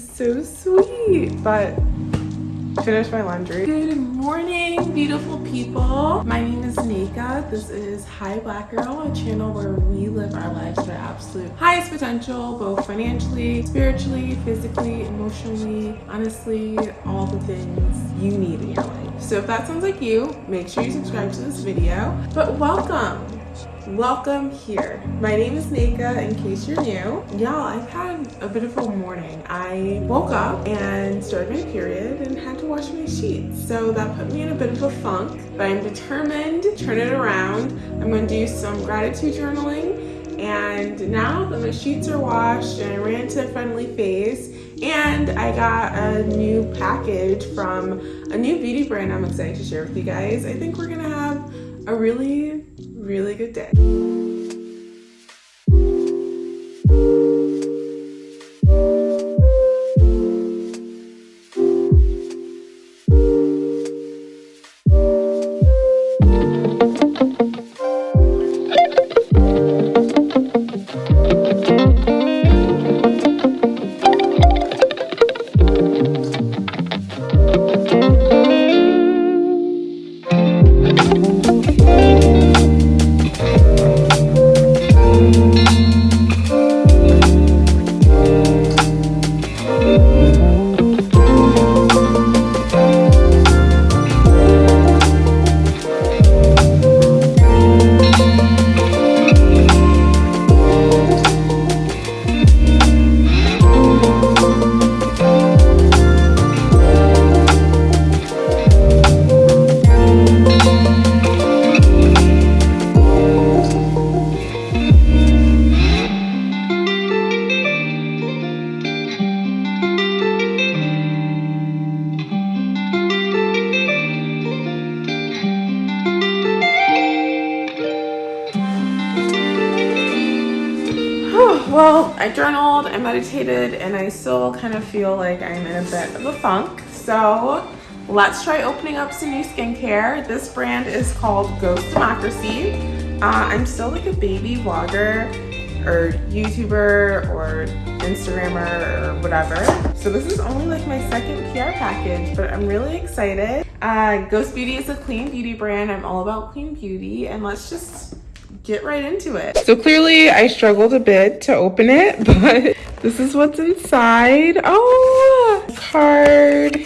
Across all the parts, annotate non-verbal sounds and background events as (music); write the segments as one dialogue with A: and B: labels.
A: he's so sweet. But finish my laundry. Good morning, beautiful people. My name is Nika. This is Hi Black Girl, a channel where we live our lives to our absolute highest potential, both financially, spiritually, physically, emotionally, honestly, all the things you need in your life. So if that sounds like you, make sure you subscribe to this video. But welcome welcome here. My name is Nika in case you're new. Y'all I've had a bit of a morning. I woke up and started my period and had to wash my sheets. So that put me in a bit of a funk but I'm determined to turn it around. I'm going to do some gratitude journaling and now that my sheets are washed and I ran to a friendly phase and I got a new package from a new beauty brand I'm excited to share with you guys I think we're gonna have a really really good day. I meditated, and I still kind of feel like I'm in a bit of a funk. So let's try opening up some new skincare. This brand is called Ghost Democracy. Uh, I'm still like a baby vlogger or YouTuber or Instagrammer or whatever. So this is only like my second PR package, but I'm really excited. Uh, Ghost Beauty is a clean beauty brand. I'm all about clean beauty and let's just get right into it. So clearly I struggled a bit to open it, (laughs) but this is what's inside. Oh, card.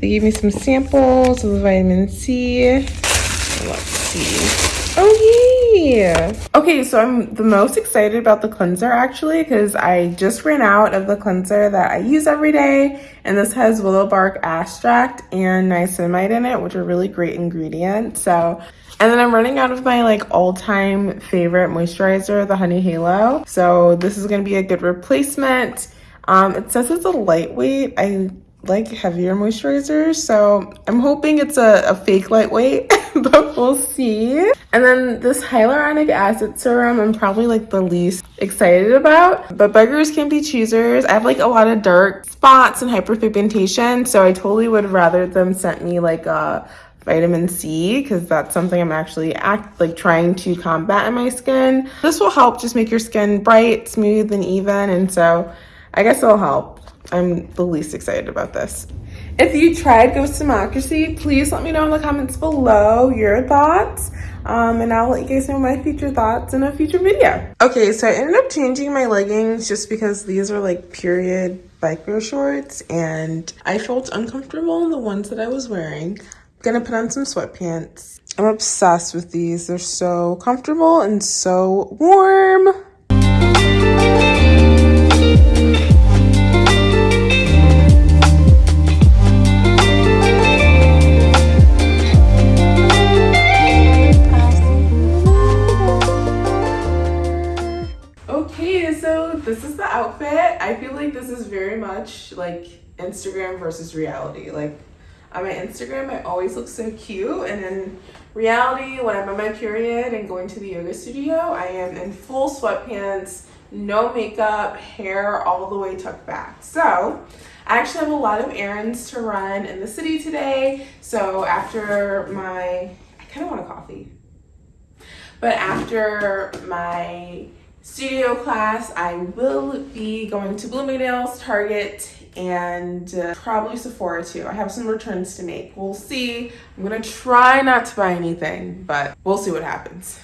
A: They gave me some samples of the vitamin C. Let's see. Oh yeah. Okay, so I'm the most excited about the cleanser actually because I just ran out of the cleanser that I use every day. And this has willow bark extract and niacinamide in it, which are really great ingredients. So and then I'm running out of my like all-time favorite moisturizer, the Honey Halo. So this is gonna be a good replacement. Um, it says it's a lightweight. I like heavier moisturizers, so I'm hoping it's a, a fake lightweight, (laughs) (laughs) but we'll see. And then this hyaluronic acid serum, I'm probably like the least excited about, but beggars can be choosers. I have like a lot of dark spots and hyperpigmentation, so I totally would rather them sent me like a vitamin C because that's something I'm actually act like trying to combat in my skin. This will help just make your skin bright, smooth, and even. And so I guess it'll help. I'm the least excited about this. If you tried Ghost Democracy, please let me know in the comments below your thoughts. Um, and I'll let you guys know my future thoughts in a future video. Okay, so I ended up changing my leggings just because these are like period biker shorts and I felt uncomfortable in the ones that I was wearing. I'm Gonna put on some sweatpants. I'm obsessed with these. They're so comfortable and so warm. This is the outfit. I feel like this is very much like Instagram versus reality. Like on my Instagram, I always look so cute. And in reality, when I'm on my period and going to the yoga studio, I am in full sweatpants, no makeup, hair all the way tucked back. So I actually have a lot of errands to run in the city today. So after my, I kind of want a coffee. But after my studio class, I will be going to Bloomingdale's, Target, and uh, probably Sephora too. I have some returns to make. We'll see. I'm gonna try not to buy anything, but we'll see what happens.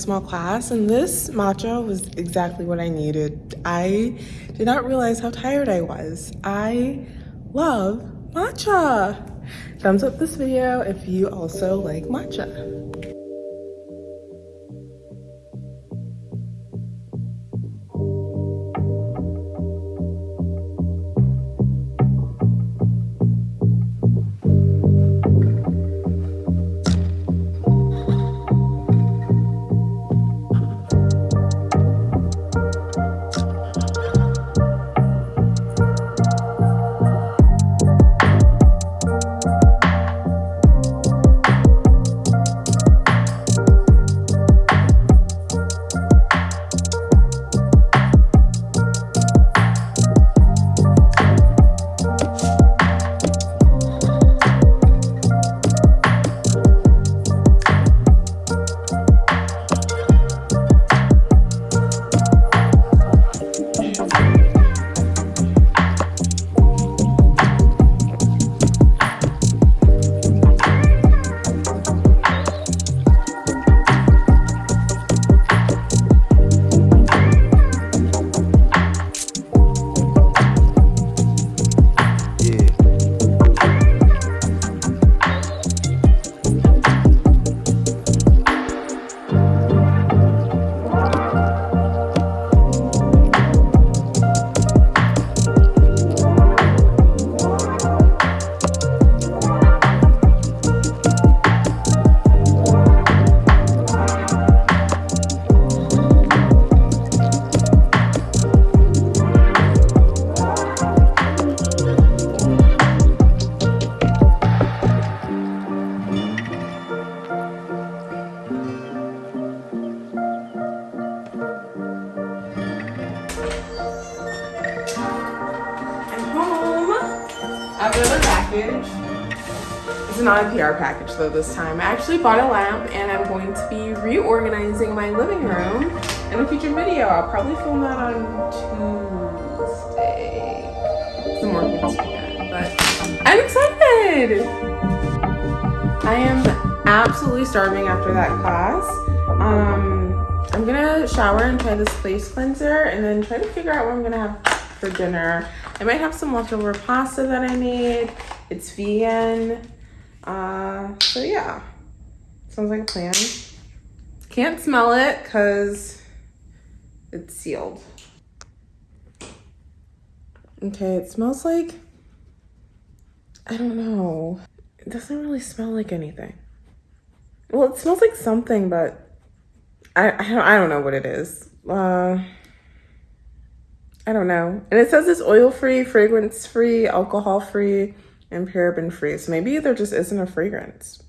A: Small class and this matcha was exactly what I needed. I did not realize how tired I was. I love matcha. Thumbs up this video if you also like matcha. Not a PR package though this time. I actually bought a lamp and I'm going to be reorganizing my living room in a future video. I'll probably film that on Tuesday. Some more this weekend, but I'm excited. I am absolutely starving after that class. Um, I'm gonna shower and try this face cleanser and then try to figure out what I'm gonna have for dinner. I might have some leftover pasta that I made. It's vegan. Uh, so yeah, sounds like a plan. Can't smell it because it's sealed. Okay, it smells like, I don't know. It doesn't really smell like anything. Well, it smells like something, but I, I, don't, I don't know what it is. Uh, I don't know. And it says it's oil-free, fragrance-free, alcohol-free, and paraben free. So maybe there just isn't a fragrance.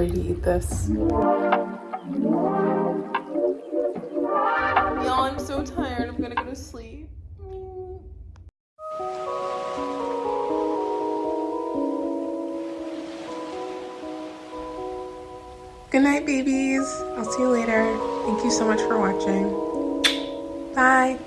A: To eat this. Y'all, I'm so tired. I'm gonna go to sleep. Good night, babies. I'll see you later. Thank you so much for watching. Bye.